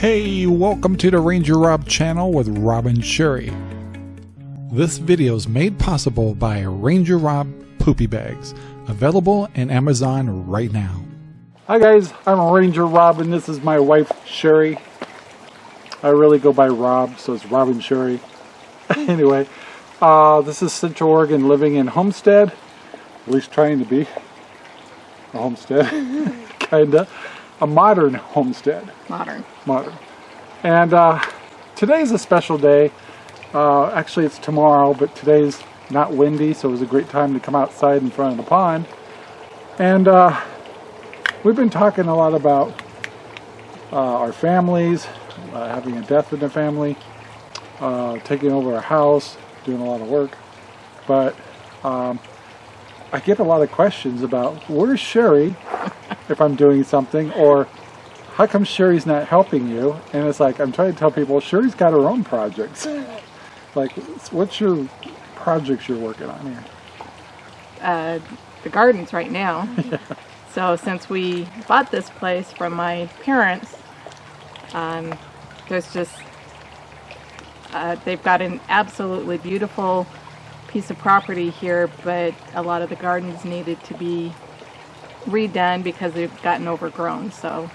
Hey, welcome to the Ranger Rob channel with Rob and Sherry. This video is made possible by Ranger Rob Poopy Bags, available in Amazon right now. Hi guys, I'm Ranger Rob and this is my wife Sherry. I really go by Rob, so it's Rob and Sherry. anyway, uh, this is Central Oregon living in Homestead, at least trying to be a homestead, kinda. A modern homestead. Modern. Modern. And uh, today's a special day. Uh, actually, it's tomorrow, but today's not windy, so it was a great time to come outside in front of the pond. And uh, we've been talking a lot about uh, our families, uh, having a death in the family, uh, taking over our house, doing a lot of work. But um, I get a lot of questions about where's Sherry if I'm doing something or how come Sherry's not helping you? And it's like, I'm trying to tell people, Sherry's got her own projects. like, what's your projects you're working on here? Uh, the gardens right now. yeah. So since we bought this place from my parents, um, there's just, uh, they've got an absolutely beautiful piece of property here, but a lot of the gardens needed to be redone because they've gotten overgrown. So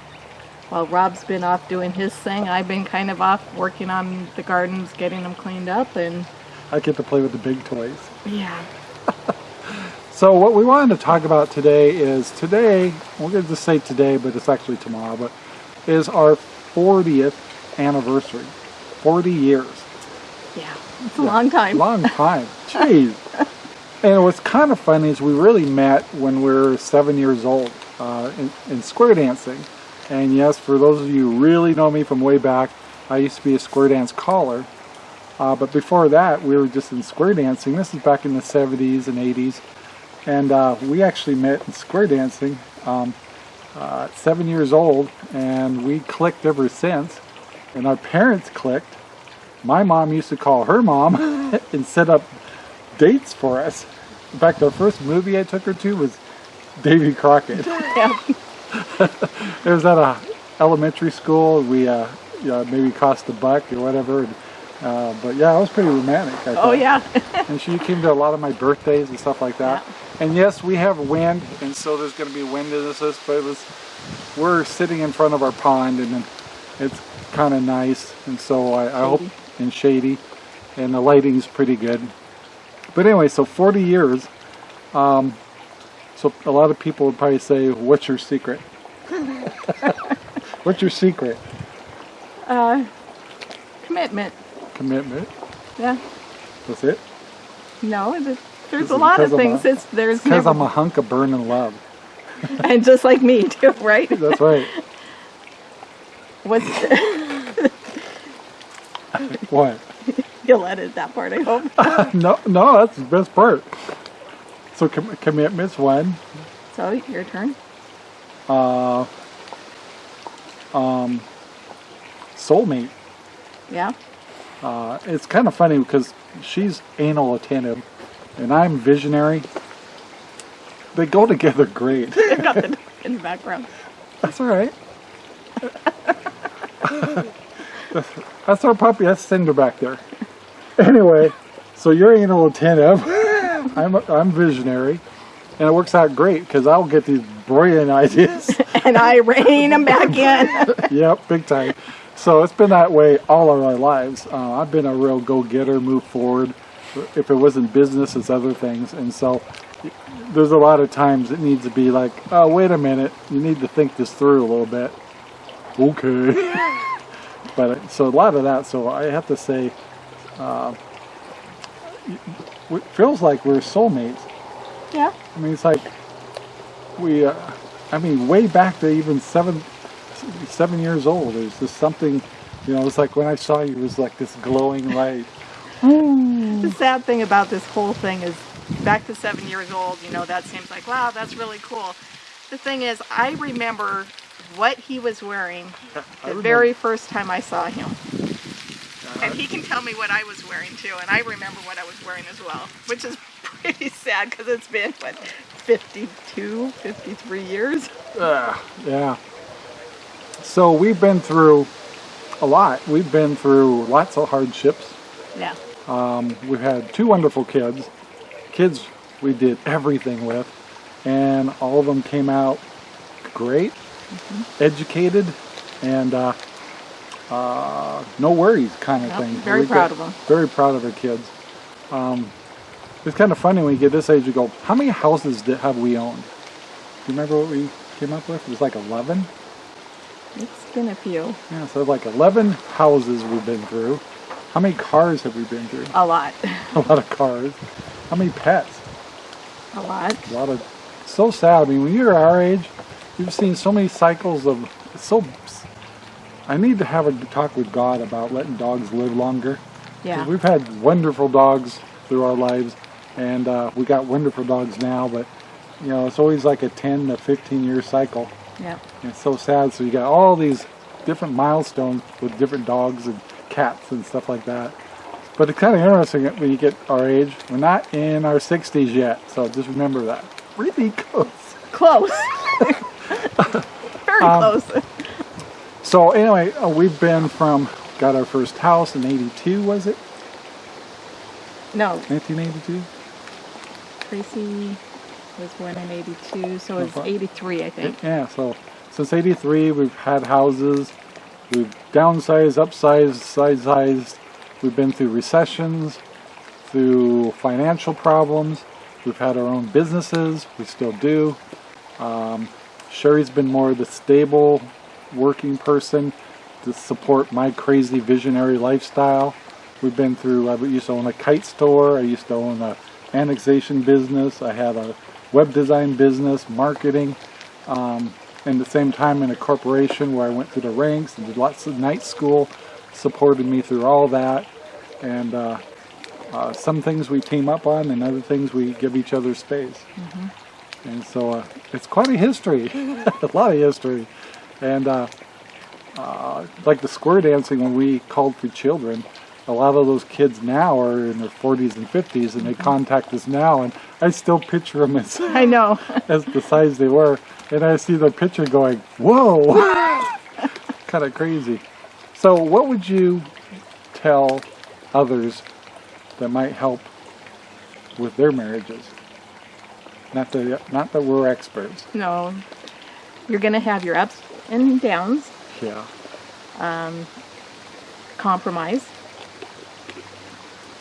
while Rob's been off doing his thing, I've been kind of off working on the gardens, getting them cleaned up and... I get to play with the big toys. Yeah. so what we wanted to talk about today is today, we're going to say today, but it's actually tomorrow, but is our 40th anniversary. 40 years. Yeah, it's a yeah, long time. Long time. Jeez. And what's kind of funny is we really met when we were seven years old uh, in, in, square dancing. And yes, for those of you who really know me from way back, I used to be a square dance caller. Uh, but before that, we were just in square dancing. This is back in the 70s and 80s. And uh, we actually met in square dancing um, uh, seven years old. And we clicked ever since. And our parents clicked. My mom used to call her mom and set up dates for us. In fact, the first movie I took her to was Davy Crockett. Yeah. it was at a elementary school. We uh, maybe cost a buck or whatever. Uh, but yeah, it was pretty romantic. I oh yeah. and she came to a lot of my birthdays and stuff like that. Yeah. And yes, we have wind, and so there's going to be wind in this. But it was we're sitting in front of our pond, and it's kind of nice. And so I, I hope and shady, and the lighting's pretty good. But anyway, so 40 years. Um, so a lot of people would probably say, what's your secret? what's your secret? Uh, commitment. Commitment? Yeah. That's it? No, there's a lot of things. A, it's, there's because I'm a hunk of burning love. and just like me too, right? That's right. What's what? You'll edit that part, I hope. no, no, that's the best part. So com commitment's one. So your turn. Uh, um, soulmate. Yeah. Uh, it's kind of funny because she's anal attentive, and I'm visionary. They go together great. got the in the background. That's all right. That's our puppy. That's Cinder back there anyway, so you're anal attentive. I'm, I'm visionary. And it works out great because I'll get these brilliant ideas. and I rein them back in. yep, big time. So it's been that way all of our lives. Uh, I've been a real go-getter, move forward. If it wasn't business, it's other things. And so there's a lot of times it needs to be like, oh, wait a minute. You need to think this through a little bit. Okay. But so a lot of that. So I have to say, uh, it feels like we're soulmates. Yeah. I mean, it's like we, uh, I mean, way back to even seven, seven years old. There's just something, you know, it's like when I saw you, it was like this glowing light. the sad thing about this whole thing is back to seven years old, you know, that seems like, wow, that's really cool. The thing is, I remember what he was wearing the very first time I saw him. And he can tell me what I was wearing too, and I remember what I was wearing as well, which is pretty sad because it's been, what, 52, 53 years? Uh, yeah. So we've been through a lot. We've been through lots of hardships. Yeah. Um, we've had two wonderful kids. Kids we did everything with, and all of them came out great. Educated, and uh, uh, no worries kind of Yep, thing. very We proud of them. Very proud of our kids. Um, it's kind of funny when you get this age, you go, how many houses did, have we owned? Do you remember what we came up with? It was like 11? It's been a few. Yeah, so like 11 houses we've been through. How many cars have we been through? A lot. A lot of cars. How many pets? A lot. A lot of. So sad. I mean, when you're our age, you've seen so many cycles of. So. I need to have a talk with God about letting dogs live longer. Yeah. We've had wonderful dogs through our lives, and uh, we got wonderful dogs now, but you know, it's always like a 10 to 15 year cycle. Yeah. And it's so sad. So you got all these different milestones with different dogs and cats and stuff like that. But it's kind of interesting when you get our age. We're not in our 60s yet, so just remember that. Really close. Close. Very Um, close. So anyway, uh, we've been from got our first house in '82, was it? No, 1982. Tracy was born in 82, so it's Okay. 83, I think. Yeah. So since '83, we've had houses. We've downsized, upsized, side-sized. We've been through recessions, through financial problems. We've had our own businesses. We still do. Um, Sherry's been more the stable working person to support my crazy visionary lifestyle. We've been through, I used to own a kite store. I used to own a annexation business. I had a web design business, marketing. Um, and the same time in a corporation where I went through the ranks and did lots of night school, supported me through all that. And uh, uh, some things we team up on and other things we give each other space. And so uh, it's quite a history, a lot of history. And uh, uh, like the square dancing, when we called for children, a lot of those kids now are in their 40s and 50s and they contact us now and I still picture them as, I know. as the size they were. And I see their picture going, whoa, kind of crazy. So what would you tell others that might help with their marriages? Not that, not that we're experts. No. You're going to have your ups and downs. Yeah. Um, Compromise.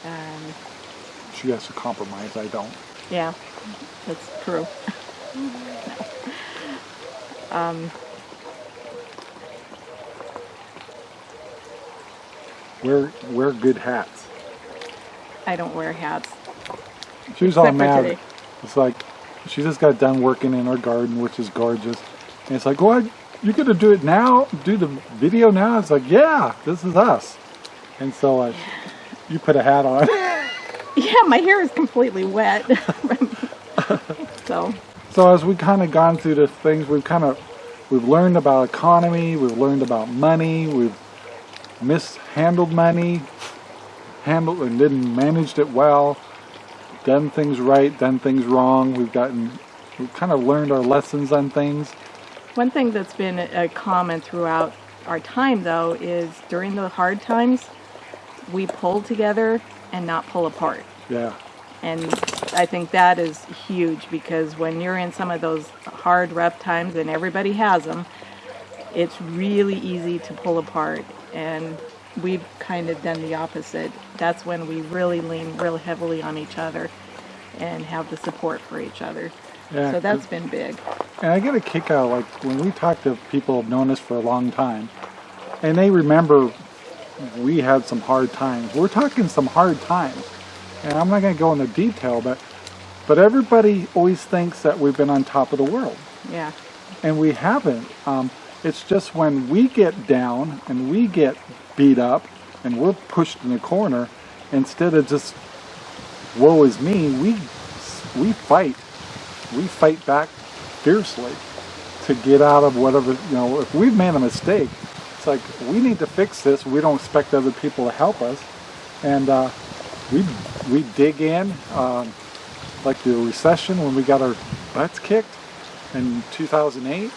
Um, She has to compromise. I don't. yeah, that's true. um, Wear wear good hats. I don't wear hats. She was for mad. It's like she just got done working in her garden, which is gorgeous. And it's like, what? You're gonna do it now? Do the video now? It's like, yeah, this is us. And so uh, you put a hat on. Yeah, my hair is completely wet. so, So as we kind of gone through the things, we've kind of we've learned about economy, we've learned about money, we've mishandled money, handled and didn't managed it well, done things right, done things wrong. We've gotten we've kind of learned our lessons on things. one thing that's been a common throughout our time, though, is during the hard times, we pull together and not pull apart. Yeah, And I think that is huge because when you're in some of those hard, rough times, and everybody has them, it's really easy to pull apart. And we've kind of done the opposite. That's when we really lean really heavily on each other and have the support for each other. yeah. So that's been big. And I get a kick out like when we talk to people who've known us for a long time, and they remember we had some hard times. We're talking some hard times, and I'm not going to go into detail, but but everybody always thinks that we've been on top of the world, Yeah. and we haven't. Um, it's just when we get down and we get beat up and we're pushed in the corner, instead of just woe is me, we we fight. We fight back fiercely to get out of whatever you know. If we've made a mistake, it's like we need to fix this. We don't expect other people to help us, and uh, we we dig in. Um, like the recession when we got our butts kicked in 2008,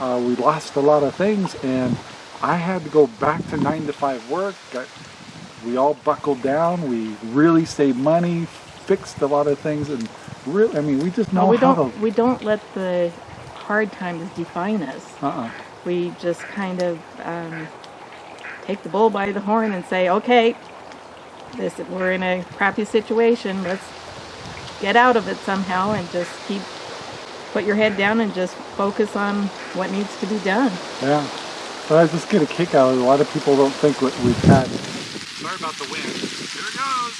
uh, we lost a lot of things, and I had to go back to nine to five work. Got, we all buckled down. We really saved money, fixed a lot of things, and really, I mean, we just know Well, we how don't to. we don't let the hard times define us. Uh-uh. We just kind of um, take the bull by the horn and say, okay, this we're in a crappy situation. Let's get out of it somehow and just keep put your head down and just focus on what needs to be done. Yeah. But I just get a kick out of it. A lot of people don't think what we've had. Sorry about the wind. Here it goes.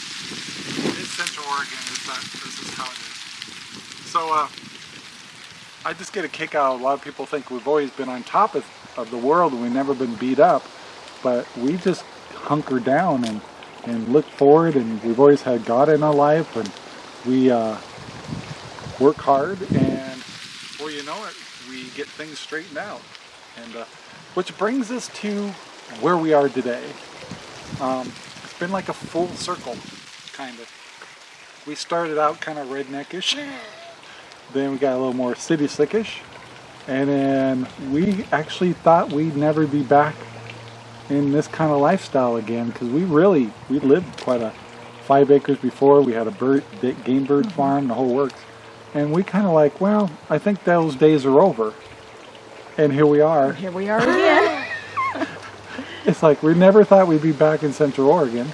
It's Central Oregon. It's not, this is how it is. So, uh, I just get a kick out. A lot of people think we've always been on top of, of the world and we've never been beat up. But we just hunker down and, and look forward and we've always had God in our life and we uh, work hard and before you know it, we get things straightened out. And uh, which brings us to where we are today. Um, it's been like a full circle, kind of. We started out kind of redneckish, then we got a little more city slickish, and then we actually thought we'd never be back in this kind of lifestyle again because we really we lived quite a five acres before. We had a bird game bird farm, the whole works, and we kind of like, well, I think those days are over. And here we are. Here we are again. It's like we never thought we'd be back in Central Oregon,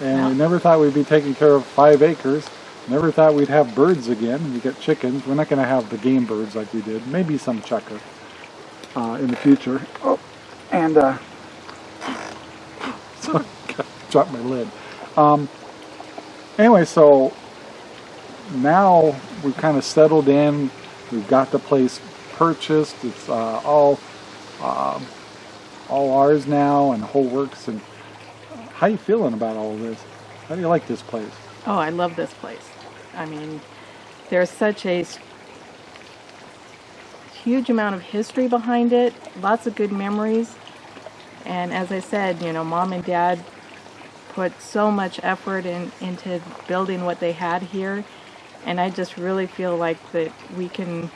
and No. we never thought we'd be taking care of five acres. Never thought we'd have birds again. We got chickens. We're not going to have the game birds like we did. Maybe some chukar uh, in the future. Oh, and uh, so dropped my lid. Um, anyway, so now we've kind of settled in. We've got the place purchased. It's uh, all um, all ours now, and whole works. And how you feeling about all this? How do you like this place? Oh, I love this place. I mean, there's such a huge amount of history behind it, lots of good memories. And as I said, you know, mom and dad put so much effort in, into building what they had here. And I just really feel like that we can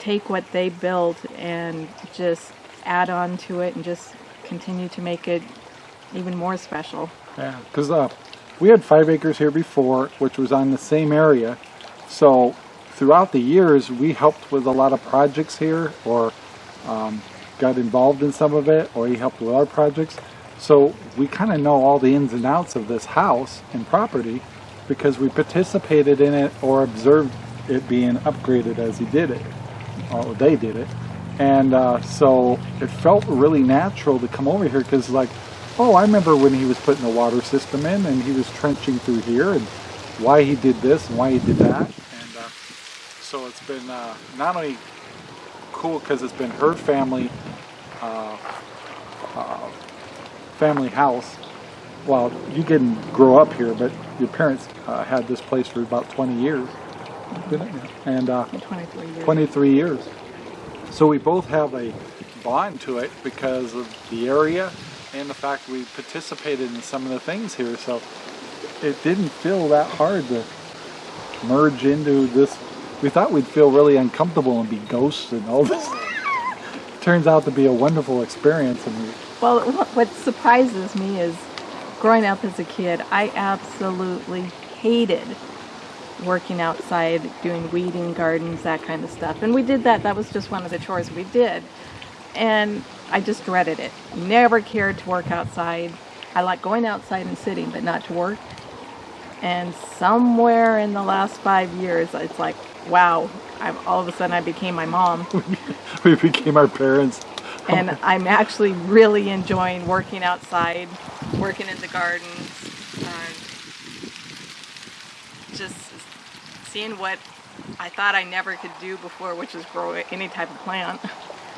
take what they built and just add on to it and just continue to make it even more special. Yeah, because uh, we had five acres here before, which was on the same area. So throughout the years, we helped with a lot of projects here, or um, got involved in some of it, or he helped with our projects. So we kind of know all the ins and outs of this house and property because we participated in it or observed it being upgraded as he did it, or they did it. And uh, so it felt really natural to come over here because, like, oh, I remember when he was putting the water system in and he was trenching through here and why he did this and why he did that. And uh, so it's been uh, not only cool because it's been her family uh, uh, family house. Well, you didn't grow up here, but your parents uh, had this place for about 20 years, it? And uh, 23 years. 23 years. So we both have a bond to it because of the area and the fact we participated in some of the things here. So it didn't feel that hard to merge into this. We thought we'd feel really uncomfortable and be ghosts and all this. Turns out to be a wonderful experience. And we, Well, what surprises me is growing up as a kid, I absolutely hated working outside, doing weeding gardens, that kind of stuff. And we did that. That was just one of the chores we did. And I just dreaded it. Never cared to work outside. I like going outside and sitting, but not to work. And somewhere in the last five years, it's like, wow, I'm, all of a sudden I became my mom. we became our parents. and I'm actually really enjoying working outside, working in the gardens, uh, just seeing what I thought I never could do before, which is grow any type of plant.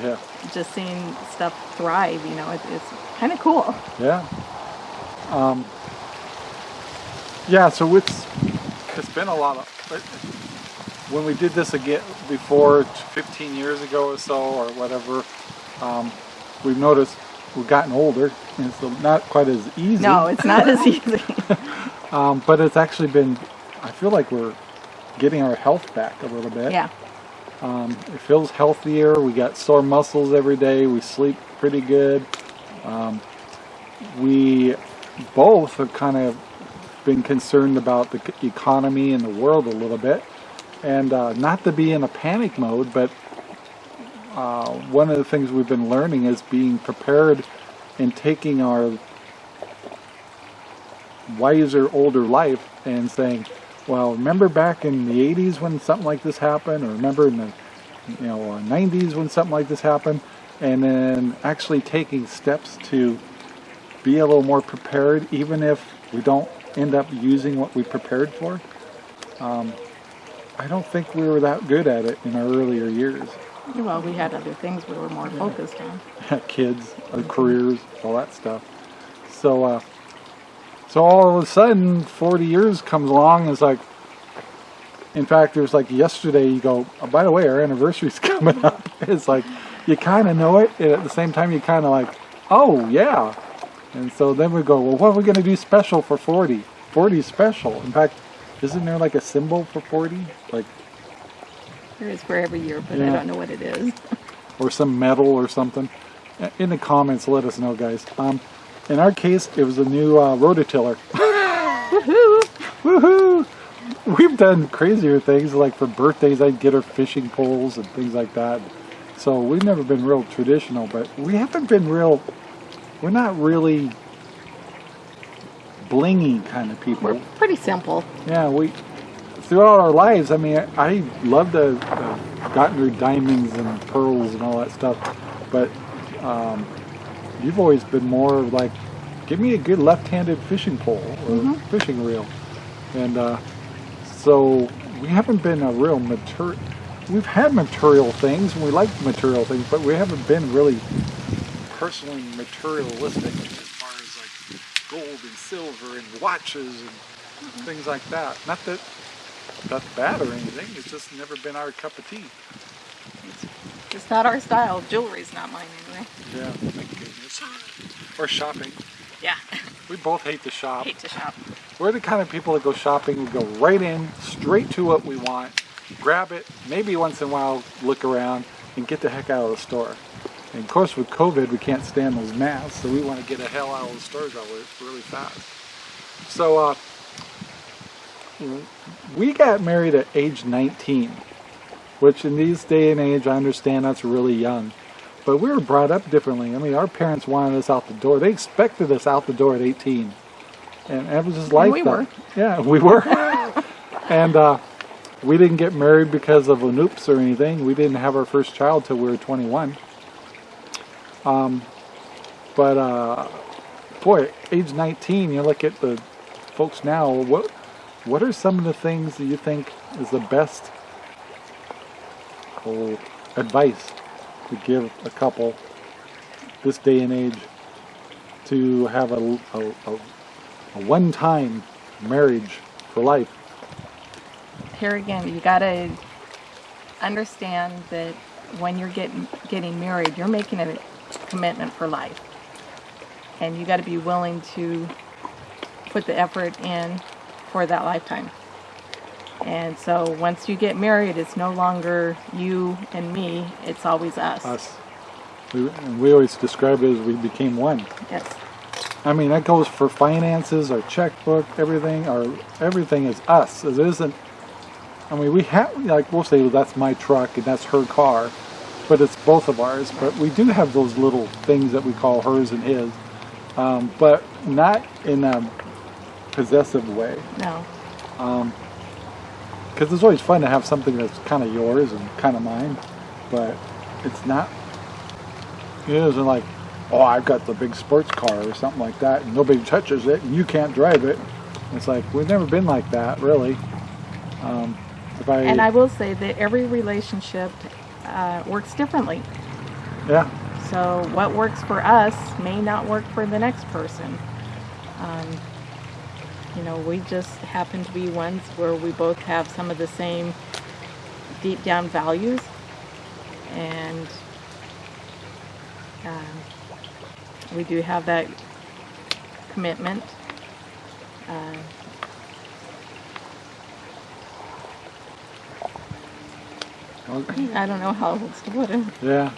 Yeah, Just seeing stuff thrive, you know, it, it's kind of cool. yeah. Um, yeah, so it's it's been a lot of. When we did this again before, 15 years ago or so, or whatever, um, we've noticed we've gotten older, and it's not quite as easy. No, it's not as easy. Um, but it's actually been. I feel like we're getting our health back a little bit. yeah, Um, it feels healthier. We got sore muscles every day. We sleep pretty good. Um, we both have kind of been concerned about the economy and the world a little bit. And uh, not to be in a panic mode, but uh, one of the things we've been learning is being prepared and taking our wiser, older life and saying, well, remember back in the 80s when something like this happened, or remember in the you know uh, 90s when something like this happened, and then actually taking steps to be a little more prepared, even if we don't end up using what we prepared for. Um, I don't think we were that good at it in our earlier years. Well, we had other things we were more focused on. Kids, our careers, all that stuff. So, uh, so all of a sudden, 40 years comes along. And it's like, in fact, there's like yesterday. You go, oh, by the way, our anniversary's coming up. It's like you kind of know it, and at the same time, you kind of like, oh yeah. And so then we go, well, what are we going to do special for 40? 40 is special. In fact, isn't there like a symbol for 40? Like, There is for every year, but I don't know what it is. or some medal or something? In the comments, let us know, guys. Um, in our case, it was a new uh, rototiller. Woohoo! Woohoo! We've done crazier things, like for birthdays, I'd get her fishing poles and things like that. So we've never been real traditional, but we haven't been real, we're not really blingy kind of people. We're pretty simple. Yeah, we throughout our lives. I mean, I love to gotten her diamonds and pearls and all that stuff, but um, you've always been more of like, give me a good left-handed fishing pole or fishing reel, and uh, so we haven't been a real material. We've had material things, and we like material things, but we haven't been really personally materialistic as far as like gold and silver and watches and things like that. Not that that's bad or anything. It's just never been our cup of tea. It's not our style. Jewelry's not mine anyway. Yeah. Or shopping. Yeah, We both hate to shop. hate to shop. We're the kind of people that go shopping. We go right in, straight to what we want, grab it, maybe once in a while look around, and get the heck out of the store. And of course, with COVID, we can't stand those masks, so we want to get the hell out of the stores really fast. So, uh, we got married at age 19, which in these day and age, I understand that's really young. But we were brought up differently. I mean, our parents wanted us out the door. They expected us out the door at 18. And it was just like we that. were. Yeah, we were. and uh, we didn't get married because of an oops or anything. We didn't have our first child till we were 21. Um, but uh, boy, age 19, you look at the folks now. What what are some of the things that you think is the best oh, advice to give a couple this day and age to have a, a, a, a one-time marriage for life? Here again, you gotta understand that when you're getting getting married, you're making a commitment for life, and you got to be willing to put the effort in for that lifetime. And so once you get married, it's no longer you and me; it's always us. Us. We, we always describe it as we became one. Yes. I mean, that goes for finances, our checkbook, everything. Our everything is us. It isn't. I mean, we have like we'll say well, that's my truck and that's her car, but it's both of ours. But we do have those little things that we call hers and his, um, but not in a possessive way. No. Because it's always fun to have something that's kind of yours and kind of mine, but it's not. It isn't like, oh, I've got the big sports car or something like that, and nobody touches it, and you can't drive it. It's like we've never been like that, really. Um, if I, And I will say that every relationship uh, works differently. yeah, So what works for us may not work for the next person. Um, you know, we just happen to be ones where we both have some of the same deep down values, and um, we do have that commitment. Uh, I don't know how else to put it. Yeah.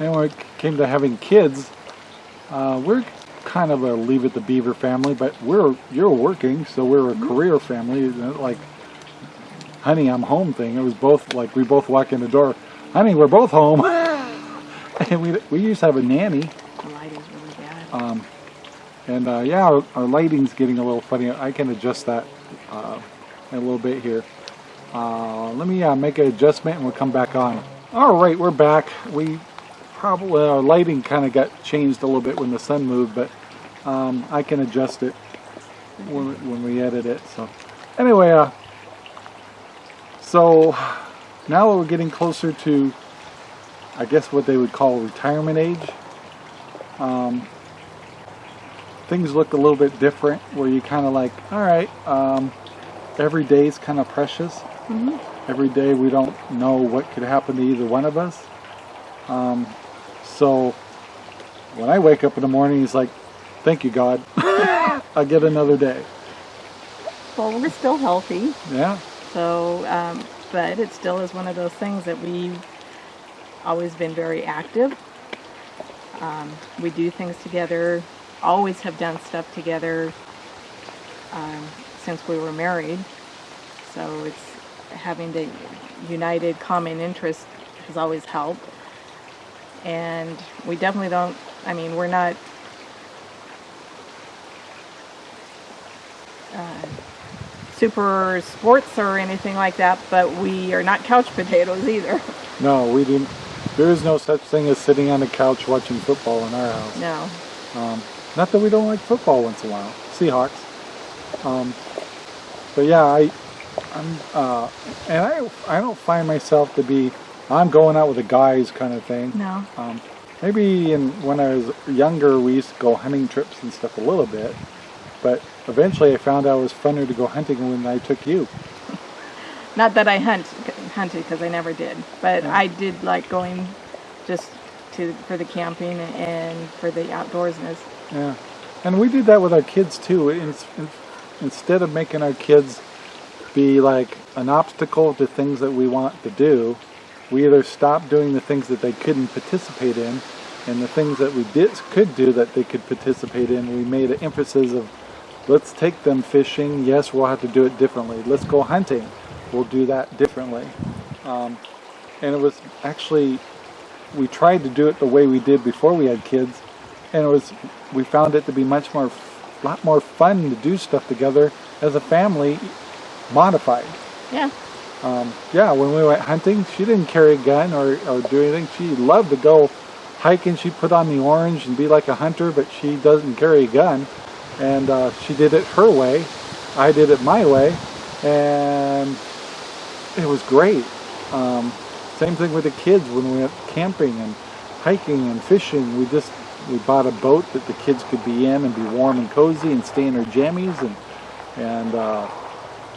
And when it came to having kids, uh, we're kind of a leave it to beaver family, but we're you're working, so we're a career family. Like, honey, I'm home thing. It was both like we both walk in the door, honey, we're both home, and we we used to have a nanny. The light is really bad. Um, and uh, yeah, our, our lighting's getting a little funny. I can adjust that uh, a little bit here. Uh, let me uh, make an adjustment and we'll come back on. All right, we're back. We probably, our lighting kind of got changed a little bit when the sun moved, but um, I can adjust it when, when we edit it. So anyway, uh, so now we're getting closer to, I guess what they would call retirement age. Um, things look a little bit different where you kind of like all right um, every day is kind of precious every day we don't know what could happen to either one of us um, so when i wake up in the morning he's like thank you god i get another day Well, we're still healthy, yeah so um, but it still is one of those things that we've always been very active. Um, we do things together, always have done stuff together um, since we were married. So it's having the united common interest has always helped. And we definitely don't, I mean, we're not uh, super sports or anything like that, but we are not couch potatoes either. no we didn't there is no such thing as sitting on the couch watching football in our house No. Um, not that we don't like football once in a while. Seahawks. Um, but yeah, I, I'm, uh, and I, I don't find myself to be, I'm going out with the guys kind of thing. No. Um, maybe in when I was younger, we used to go hunting trips and stuff a little bit, but eventually I found out it was funner to go hunting when I took you. Not that I hunt hunted because I never did, but I did like going just to for the camping and for the outdoorsness. Yeah, and we did that with our kids too. In, in, instead of making our kids be like an obstacle to things that we want to do, we either stopped doing the things that they couldn't participate in, and the things that we did could do that they could participate in. We made an emphasis of, let's take them fishing. Yes, we'll have to do it differently. Let's go hunting. We'll do that differently. Um, and it was actually we tried to do it the way we did before we had kids and it was we found it to be much more a lot more fun to do stuff together as a family modified Yeah. Um, yeah when we went hunting she didn't carry a gun or, or do anything. She loved to go hiking she put on the orange and be like a hunter but she doesn't carry a gun. And uh, she did it her way. I did it my way. And it was great. Um, same thing with the kids when we went camping and hiking and fishing. We just we bought a boat that the kids could be in and be warm and cozy and stay in their jammies and and uh,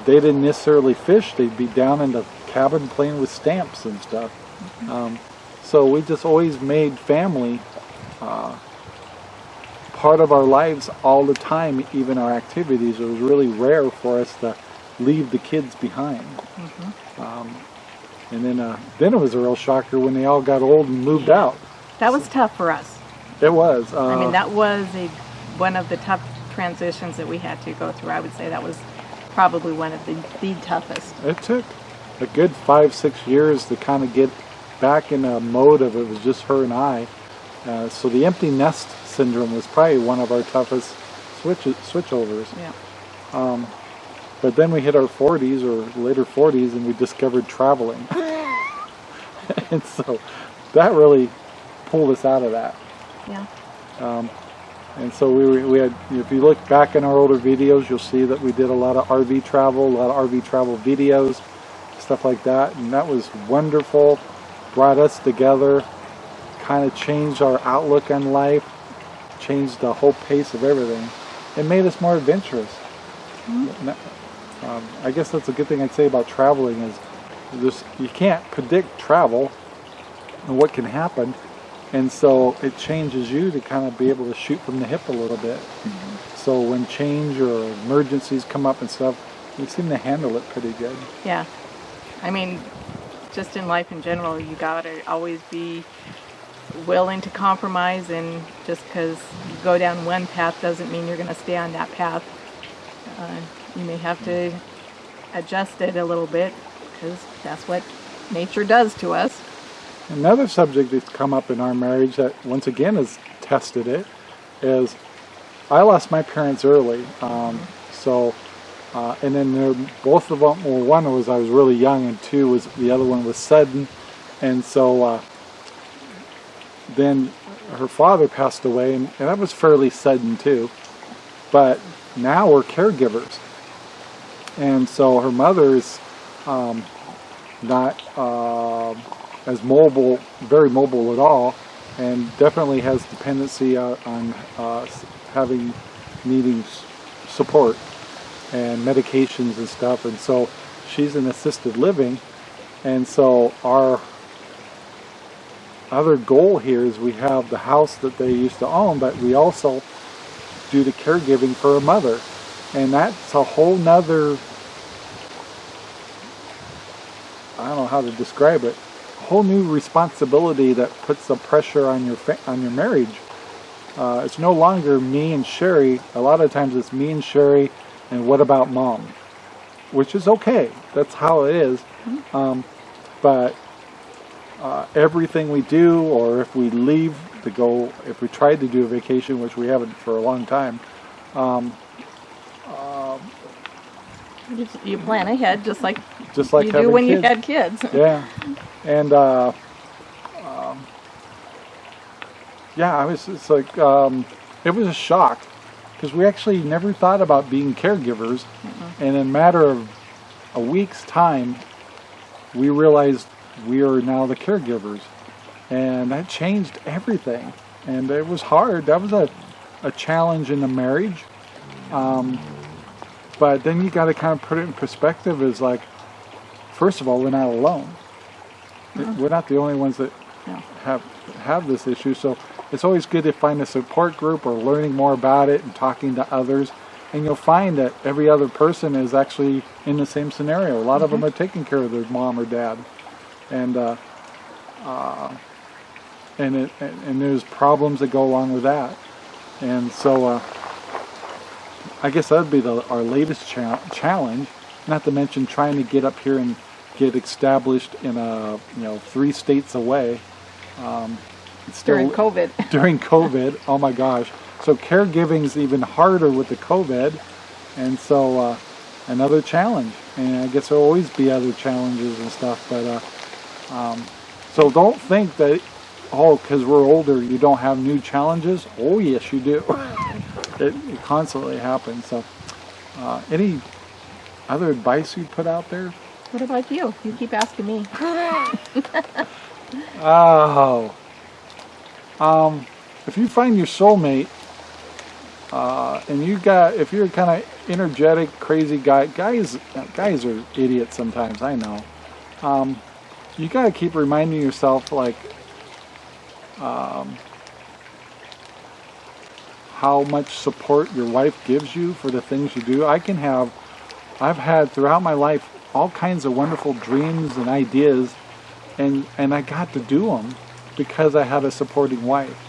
they didn't necessarily fish. They'd be down in the cabin playing with stamps and stuff. Um, so we just always made family uh, part of our lives all the time, even our activities. It was really rare for us to leave the kids behind. Um, and then, uh, then it was a real shocker when they all got old and moved out. That was tough for us. It was. Uh, I mean, that was a one of the tough transitions that we had to go through. I would say that was probably one of the, the toughest. It took a good five, six years to kind of get back in a mode of it was just her and I. Uh, so the empty nest syndrome was probably one of our toughest switch switchovers. Yeah. Um, but then we hit our 40s or later 40s and we discovered traveling. and so that really pulled us out of that. Yeah. Um, and so we, were- we had, if you look back in our older videos, you'll see that we did a lot of RV travel, a lot of RV travel videos, stuff like that. And that was wonderful, brought us together, kind of changed our outlook on life, changed the whole pace of everything. It made us more adventurous. N- Um, I guess that's a good thing I'd say about traveling is this, you can't predict travel and what can happen. And so it changes you to kind of be able to shoot from the hip a little bit. So when change or emergencies come up and stuff, you seem to handle it pretty good. Yeah. I mean, just in life in general, you gotta always be willing to compromise, and just because you go down one path doesn't mean you're gonna stay on that path. Uh, you may have to adjust it a little bit because that's what nature does to us. Another subject that's come up in our marriage that once again has tested it is I lost my parents early. Um, so, uh, and then there, both of them, well, one was I was really young, and two was the other one was sudden. And so uh, then her father passed away, and, and that was fairly sudden too. But now we're caregivers. And so her mother is um, not uh, as mobile, very mobile at all, and definitely has dependency uh, on uh, having needing support and medications and stuff. And so she's in assisted living, and so our other goal here is we have the house that they used to own, but we also do the caregiving for a mother. And that's a whole nother, I don't know how to describe it, whole new responsibility that puts the pressure on your on your marriage. Uh, it's no longer me and Sherry. A lot of times it's me and Sherry, and what about mom? Which is okay. That's how it is. Um, but uh, everything we do, or if we leave to go, if we tried to do a vacation, which we haven't for a long time, um, You, you plan ahead just like just like you do when you had kids. yeah, and uh, um, yeah, I was. It's like um, it was a shock because we actually never thought about being caregivers, and in a matter of a week's time, we realized we are now the caregivers, and that changed everything. And it was hard. That was a a challenge in the marriage. Um, but then you got to kind of put it in perspective as like, first of all, we're not alone. We're not the only ones that No. have have this issue. So it's always good to find a support group or learning more about it and talking to others. And you'll find that every other person is actually in the same scenario. A lot of them are taking care of their mom or dad, and uh, uh, and it, and and there's problems that go along with that. And so uh, I guess that'd be the, our latest cha- challenge. Not to mention trying to get up here and get established in a you know three states away. Um, still, During COVID. during COVID. Oh my gosh! So caregiving is even harder with the COVID, and so uh, another challenge. And I guess there'll always be other challenges and stuff. But uh, um, so don't think that oh, because we're older, you don't have new challenges. Oh yes, you do. it, it constantly happens. So uh, any other advice you put out there? What about you? You keep asking me. Oh. Um, if you find your soulmate, uh, and you got, if you're kind of energetic, crazy guy, guys, guys are idiots sometimes. I know. Um, you got to keep reminding yourself, like, um, how much support your wife gives you for the things you do. I can have, I've had throughout my life all kinds of wonderful dreams and ideas and and I got to do them because I had a supporting wife.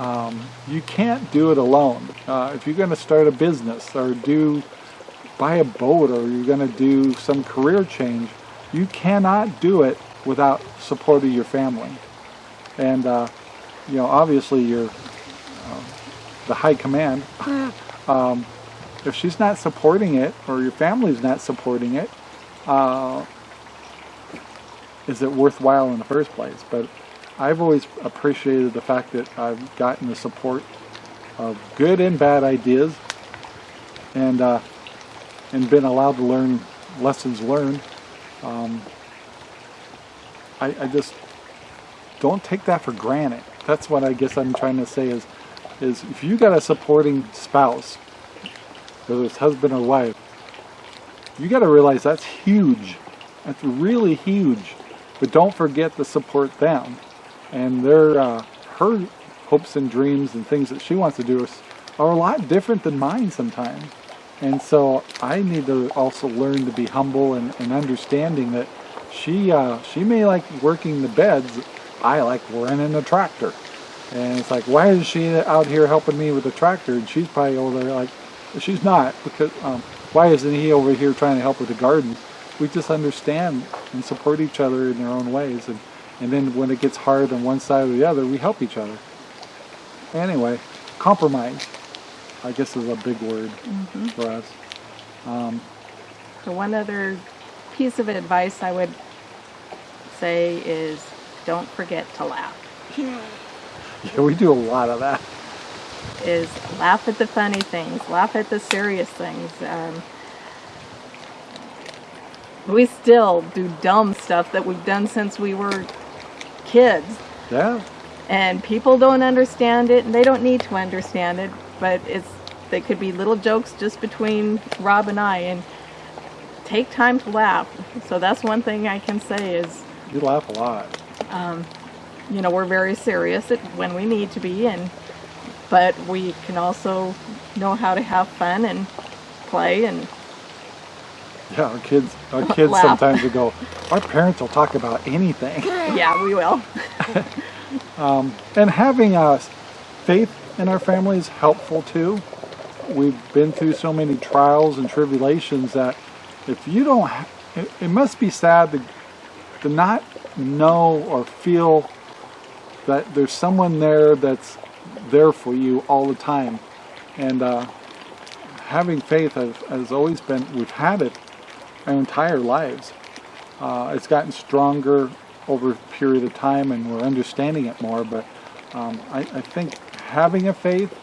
Um, you can't do it alone. Uh, if you're going to start a business or do buy a boat or you're going to do some career change, you cannot do it without support of your family. And uh, you know, obviously, your uh, the high command. Um, if she's not supporting it or your family's not supporting it, uh, is it worthwhile in the first place? But I've always appreciated the fact that I've gotten the support of good and bad ideas, and uh, and been allowed to learn lessons learned. Um, I, I just don't take that for granted. That's what I guess I'm trying to say is is if you got a supporting spouse, whether it's husband or wife, you got to realize that's huge. That's really huge. But don't forget to support them and their uh, her hopes and dreams and things that she wants to do are a lot different than mine sometimes. And so I need to also learn to be humble and, and understanding that she uh, she may like working the beds. I like running the tractor. And it's like, why is she out here helping me with the tractor? And she's probably over there like, she's not because um, why isn't he over here trying to help with the garden? We just understand and support each other in their own ways. And, and then when it gets hard on one side or the other, we help each other. Anyway, compromise, I guess is a big word mm-hmm. for us. Um, so one other piece of advice I would say is don't forget to laugh. Yeah, we do a lot of that. Is laugh at the funny things, laugh at the serious things. Um, we still do dumb stuff that we've done since we were kids, Yeah, and people don't understand it, and they don't need to understand it. But it's they could be little jokes just between Rob and I, and take time to laugh. So that's one thing I can say is you laugh a lot. you know, we're very serious when we need to be, and but we can also know how to have fun and play and Yeah, our kids, our kids Laugh. sometimes will go, our parents will talk about anything. yeah, we will. And having uh, faith in our family is helpful too. We've been through so many trials and tribulations that if you don't, ha- it, it must be sad to, to not know or feel that there's someone there that's there for you all the time. And uh, having faith has, has always been, we've had it our entire lives. Uh, it's gotten stronger over a period of time and we're understanding it more, but um, I, I think having a faith,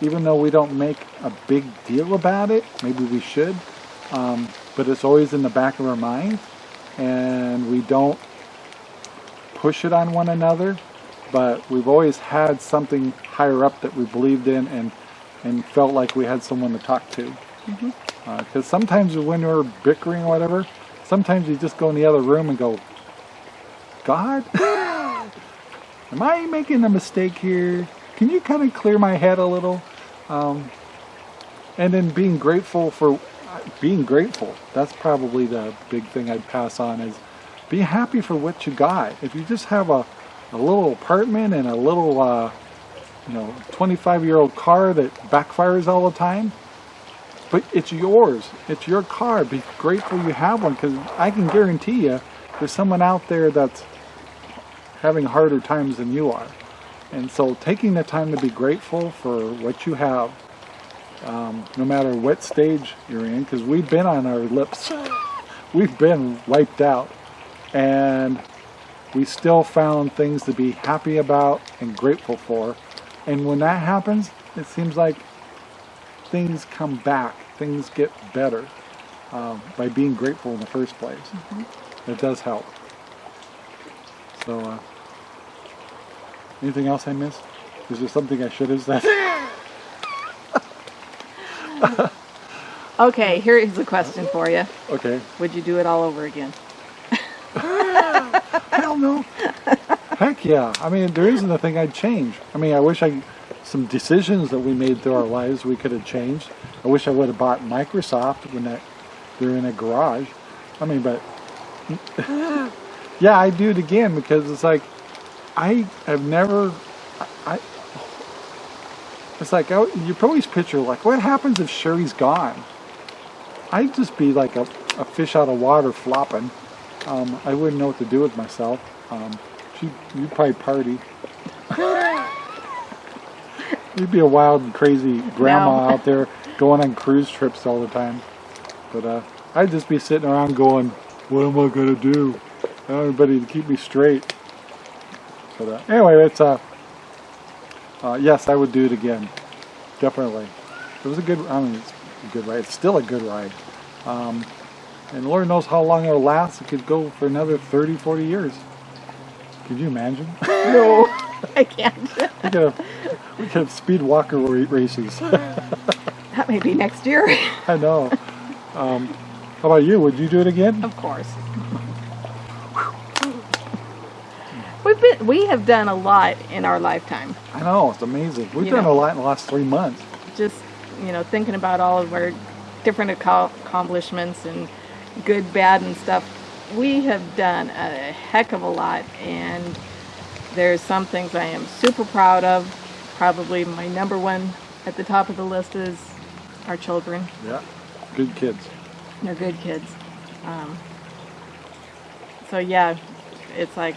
even though we don't make a big deal about it, maybe we should, um, but it's always in the back of our mind and we don't push it on one another, but we've always had something higher up that we believed in and, and felt like we had someone to talk to. Because sometimes when we're bickering or whatever, sometimes you just go in the other room and go, God, am I making a mistake here? Can you kind of clear my head a little? Um, and then being grateful for being grateful. That's probably the big thing I'd pass on is be happy for what you got. If you just have a, a little apartment and a little, uh, you know, 25 year old car that backfires all the time, but it's yours. It's your car. Be grateful you have one because I can guarantee you there's someone out there that's having harder times than you are. And so taking the time to be grateful for what you have, um, no matter what stage you're in, because we've been on our lips, we've been wiped out, and we still found things to be happy about and grateful for. And when that happens, it seems like things come back, things get better um, by being grateful in the first place. It does help. So, uh, anything else I missed? Is there something I should have said? Okay, here is a question for you. okay. Would you do it all over again? No. Heck yeah. I mean, there isn't a thing I'd change. I mean, I wish I, some decisions that we made through our lives we could have changed. I wish I would have bought Microsoft when that they're in a garage. I mean, but yeah, I do it again because it's like I have never. I. It's like oh, you always picture like what happens if Sherry's gone. I'd just be like a, a fish out of water flopping. Um, I wouldn't know what to do with myself. Um, she, you'd probably party. You'd be a wild and crazy grandma No. out there going on cruise trips all the time. But uh, I'd just be sitting around going, "What am I gonna do?" I don't have anybody to keep me straight. But uh, anyway, it's uh, uh, yes, I would do it again, definitely. It was a good. I mean, it's a good ride. It's still a good ride. Um, and Lord knows how long it'll last. It could go for another 30, 40 years. Could you imagine? No, I can't. we could have, we could have speed walker ra- races. That may be next year. I know. Um, how about you? Would you do it again? Of course. We've been, we have done a lot in our lifetime. I know. It's amazing. We've You done know. a lot in the last three months. Just, you know, thinking about all of our different accomplishments and good, bad, and stuff. We have done a heck of a lot, and there's some things I am super proud of. Probably my number one at the top of the list is our children. Yeah, good kids. They're good kids. Um, so yeah, it's like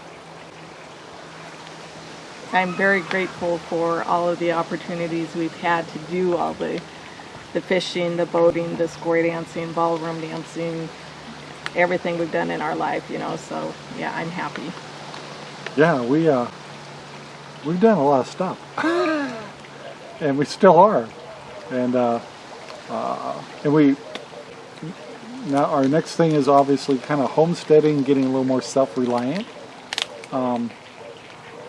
I'm very grateful for all of the opportunities we've had to do all the the fishing, the boating, the square dancing, ballroom dancing, everything we've done in our life, you know. So yeah, I'm happy. Yeah, we uh, we've done a lot of stuff, and we still are, and uh, uh, and we now our next thing is obviously kind of homesteading, getting a little more self-reliant, um,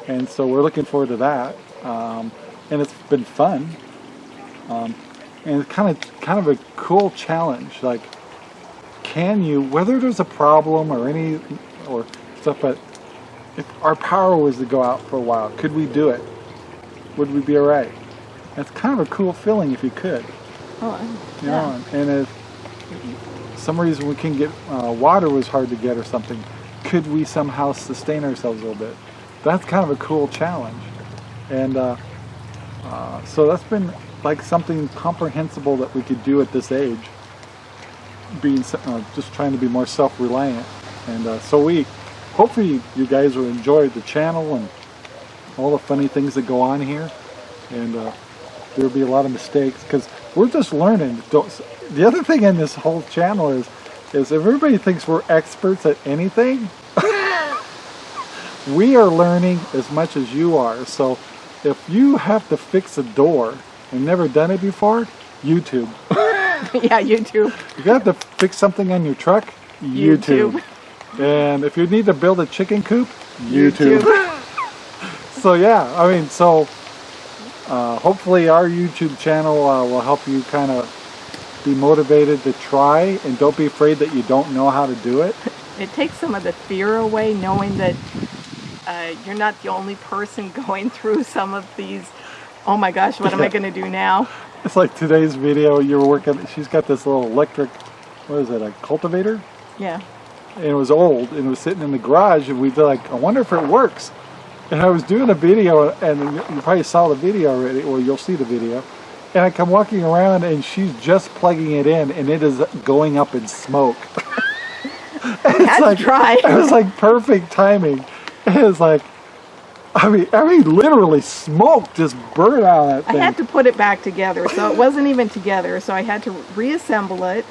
and so we're looking forward to that, um, and it's been fun, um, and it's kind of kind of a cool challenge, like can you, whether there's a problem or any or stuff, but if our power was to go out for a while, could we do it? Would we be all right? That's kind of a cool feeling if you could. Oh, You yeah. know, and if some reason we can get uh, water was hard to get or something, could we somehow sustain ourselves a little bit? That's kind of a cool challenge, and uh, uh, so that's been like something comprehensible that we could do at this age. Being uh, just trying to be more self-reliant, and uh, so we hopefully you guys will enjoy the channel and all the funny things that go on here, and uh, there'll be a lot of mistakes because we're just learning. Don't, the other thing in this whole channel is, is everybody thinks we're experts at anything, we are learning as much as you are. So if you have to fix a door and never done it before, YouTube. yeah, YouTube. If you have to fix something on your truck, YouTube. And if you need to build a chicken coop, YouTube. so yeah, I mean, so uh, hopefully our YouTube channel uh, will help you kind of be motivated to try and don't be afraid that you don't know how to do it. It takes some of the fear away knowing that uh, you're not the only person going through some of these. Oh my gosh, what am I going to do now? It's like today's video, you were working, she's got this little electric, what is it, a cultivator? Yeah. and it was old and it was sitting in the garage and we were like, I wonder if it works. And I was doing a video and you probably saw the video already, or you'll see the video. And I come walking around and she's just plugging it in and it is going up in smoke. I had like- to try. it was like perfect timing. It was like, I mean, I mean, literally smoke just burned out that I had to put it back together, so it wasn't even together. So I had to reassemble it,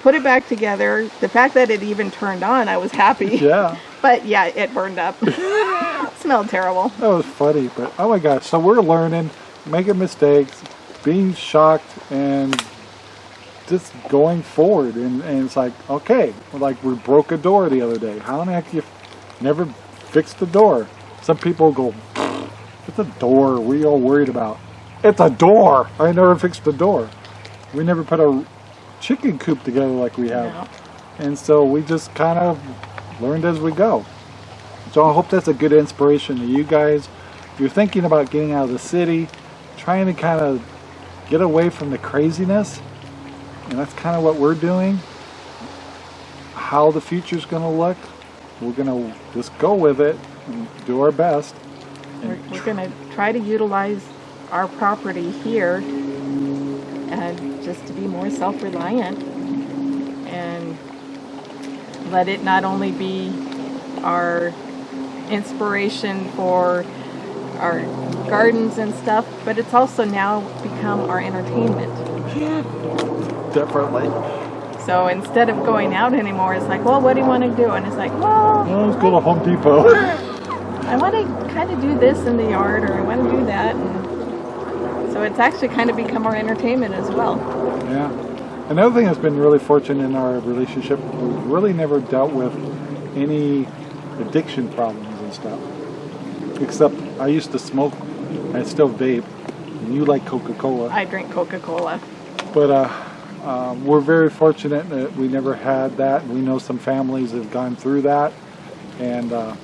put it back together. The fact that it even turned on, I was happy. yeah, But yeah, it burned up. it Smelled terrible. that was funny. But oh my gosh, so we're learning, making mistakes, being shocked, and just going forward. And, and it's like, okay, like we broke a door the other day. How in the heck you never fixed the door? Some people go, it's a door. We all worried about? It's a door. I never fixed the door. We never put a chicken coop together like we have. No. And so we just kind of learned as we go. So I hope that's a good inspiration to you guys. If you're thinking about getting out of the city, trying to kind of get away from the craziness, and that's kind of what we're doing. How the future's going to look, we're going to just go with it do our best. We're, we're going to try to utilize our property here and just to be more self-reliant and let it not only be our inspiration for our gardens and stuff, but it's also now become our entertainment. Definitely. So instead of going out anymore, it's like, well, what do you want to do? And it's like, well, Well, let's go to Home Depot. I want to kind of do this in the yard or I want to do that. And so it's actually kind of become our entertainment as well. Yeah. Another thing that's been really fortunate in our relationship, we've really never dealt with any addiction problems and stuff. Except I used to smoke, I still vape, and you like Coca-Cola. I drink Coca-Cola. But uh, um, we're very fortunate that we never had that. We know some families have gone through that, and uh,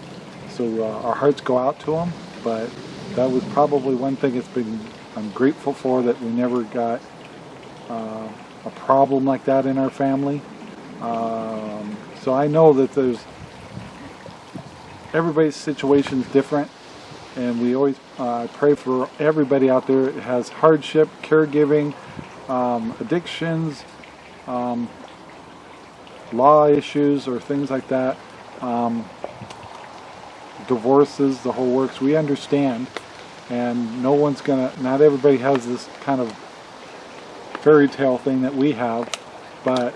so uh, our hearts go out to them. But that was probably one thing that's been I'm grateful for that we never got uh, a problem like that in our family. Um, So I know that there's everybody's situation is different, and we always uh, pray for everybody out there that has hardship, caregiving, um, addictions, um, law issues, or things like that. Divorces, the whole works. We understand, and no one's gonna. Not everybody has this kind of fairy tale thing that we have, but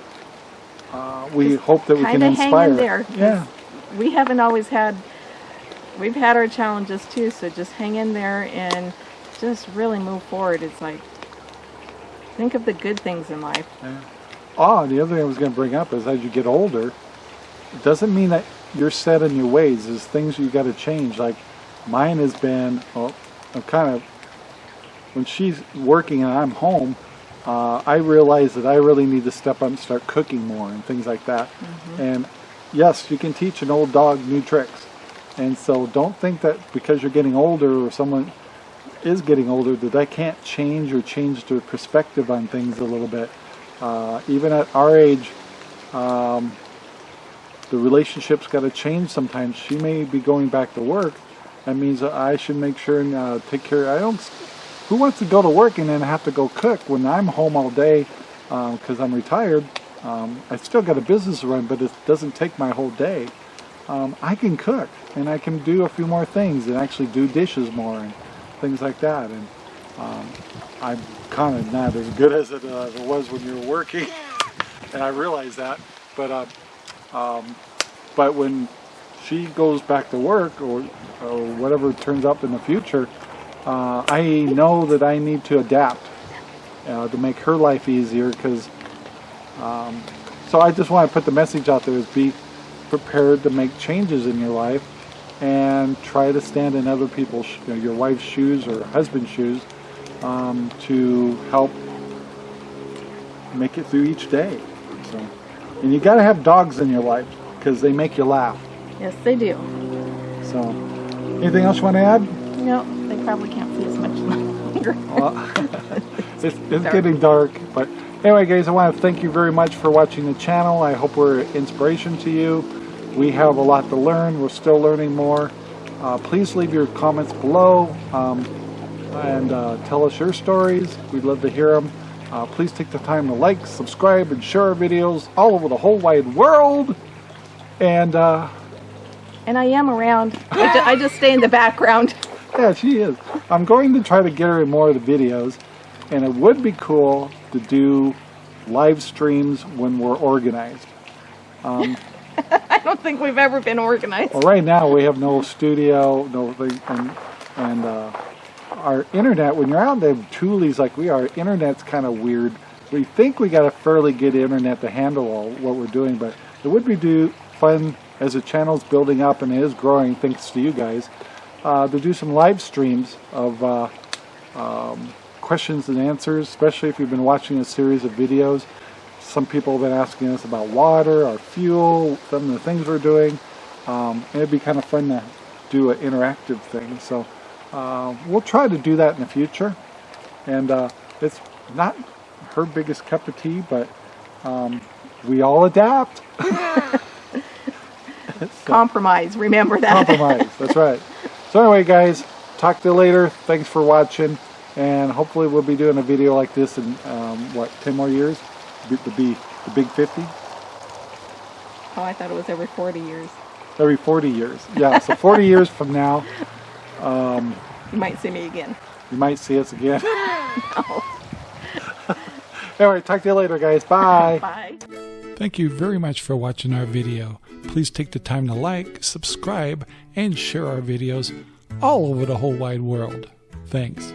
uh, we Just hope that we can kinda hang inspire. in there, Yeah. we haven't always had we've had our challenges too so just hang in there and just really move forward it's like think of the good things in life Oh, the other thing I was going to bring up is as you get older, it doesn't mean that you're set in your ways. There's things you got to change. Like mine has been, well, I'm kind of, when she's working and I'm home, uh, I realize that I really need to step up and start cooking more and things like that. And yes, you can teach an old dog new tricks. And so don't think that because you're getting older or someone is getting older that they can't change or change their perspective on things a little bit. Uh, even at our age, um, the relationship's got to change sometimes. She may be going back to work. That means I should make sure and uh, take care. I don't. Who wants to go to work and then have to go cook when I'm home all day because I'm retired? Um, I still got a business to run, but it doesn't take my whole day. Um, I can cook and I can do a few more things and actually do dishes more and things like that. And um, I'm kind of not as good as it, uh, was when you were working, and I realize that. But uh, um, but when she goes back to work or, or whatever turns up in the future, uh, I know that I need to adapt uh, to make her life easier because. Um, so I just want to put the message out there: is be prepared to make changes in your life and try to stand in other people's, you know, your wife's shoes or husband's shoes um, to help make it through each day. So, and you got to have dogs in your life because they make you laugh. yes they do So, anything else you want to add? no they probably can't see as much longer Well, it's, it's Dark. getting dark, but anyway, guys, I want to thank you very much for watching the channel. I hope we're an inspiration to you. We have a lot to learn. We're still learning more. Uh, please leave your comments below um, and uh, tell us your stories. We'd love to hear them. Uh, please take the time to like, subscribe, and share our videos all over the whole wide world. And uh, and i am around I, ju- I just stay in the background Yeah, she is. I'm going to try to get her in more of the videos, and it would be cool to do live streams when we're organized. Um, i don't think we've ever been organized Well, right now we have no studio, no thing, and, and uh, our internet. When you're out in the tules like we are. Internet's kind of weird. We think we got a fairly good internet to handle all what we're doing, but it would be do fun as the channel's building up and is growing, thanks to you guys, uh, to do some live streams of uh, um, questions and answers, especially if you've been watching a series of videos. Some people have been asking us about water, our fuel, some of the things we're doing. Um, it'd be kind of fun to do an interactive thing. So uh, we'll try to do that in the future. And uh, it's not her biggest cup of tea, but um, we all adapt. compromise remember that Compromise. That's right. So anyway, guys, talk to you later. Thanks for watching, and hopefully we'll be doing a video like this in um, what ten more years. The be the big 50? Oh, i thought it was every 40 years every forty years. Yeah, so forty years from now, you might see me again you might see us again. anyway, talk to you later, guys. Bye. bye Thank you very much for watching our video. Please take the time to like, subscribe, and share our videos all over the whole wide world. Thanks.